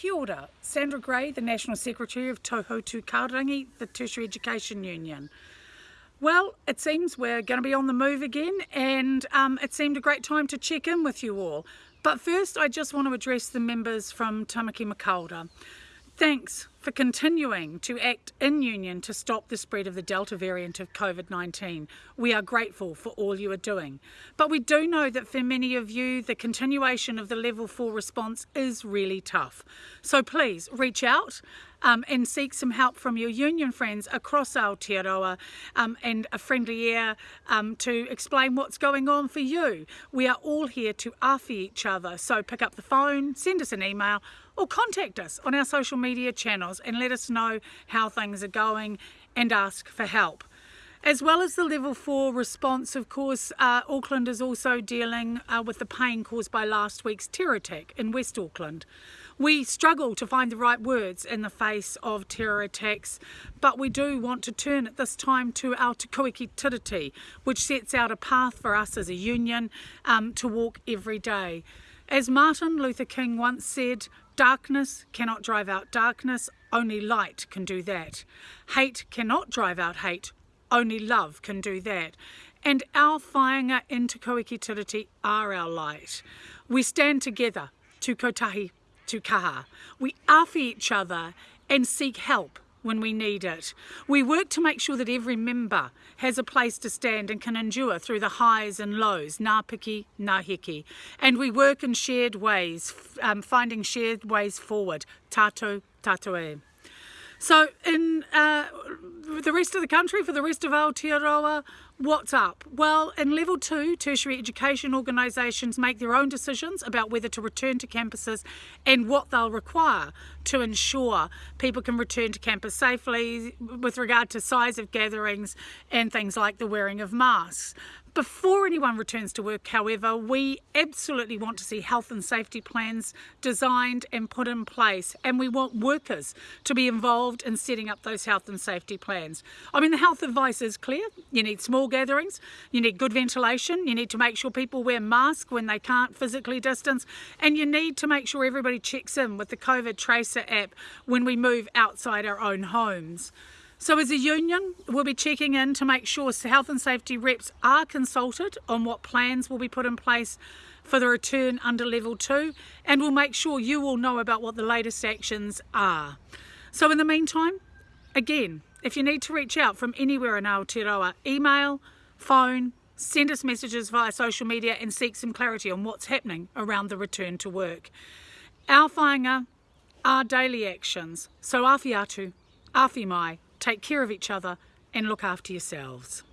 Kia ora, Sandra Gray, the National Secretary of Te Hautū Kahurangi, the Tertiary Education Union. Well, it seems we're going to be on the move again and um, it seemed a great time to check in with you all. But first I just want to address the members from Tamaki Makaurau. Thanks for continuing to act in union to stop the spread of the Delta variant of COVID-19. We are grateful for all you are doing. But we do know that for many of you, the continuation of the level four response is really tough. So please reach out um, and seek some help from your union friends across Aotearoa um, and a friendly ear um, to explain what's going on for you. We are all here to awhi each other, so pick up the phone, send us an email or contact us on our social media channels and let us know how things are going and ask for help. As well as the level 4 response, of course, uh, Auckland is also dealing uh, with the pain caused by last week's terror attack in West Auckland. We struggle to find the right words in the face of terror attacks, but we do want to turn at this time to our Te Tiriti, which sets out a path for us as a union um, to walk every day. As Martin Luther King once said, darkness cannot drive out darkness, only light can do that. Hate cannot drive out hate, only love can do that. And our whāinga in Te are our light. We stand together to kotahi to kaha. We awhi each other and seek help when we need it. We work to make sure that every member has a place to stand and can endure through the highs and lows, nā piki, nā hiki. And we work in shared ways, um, finding shared ways forward, tātou, tātou e. So in uh, the rest of the country, for the rest of Aotearoa, what's up? Well, in level two, tertiary education organisations make their own decisions about whether to return to campuses and what they'll require to ensure people can return to campus safely with regard to size of gatherings and things like the wearing of masks. Before anyone returns to work, however, we absolutely want to see health and safety plans designed and put in place, and we want workers to be involved in setting up those health and safety plans. I mean, the health advice is clear. You need small gatherings, you need good ventilation, you need to make sure people wear masks when they can't physically distance, and you need to make sure everybody checks in with the COVID Tracer app when we move outside our own homes. So as a union, we'll be checking in to make sure health and safety reps are consulted on what plans will be put in place for the return under level two, and we'll make sure you all know about what the latest actions are. So in the meantime, again, if you need to reach out from anywhere in Aotearoa, email, phone, send us messages via social media and seek some clarity on what's happening around the return to work. Our whāinga are daily actions, so awhi atu, awhi mai, take care of each other and look after yourselves.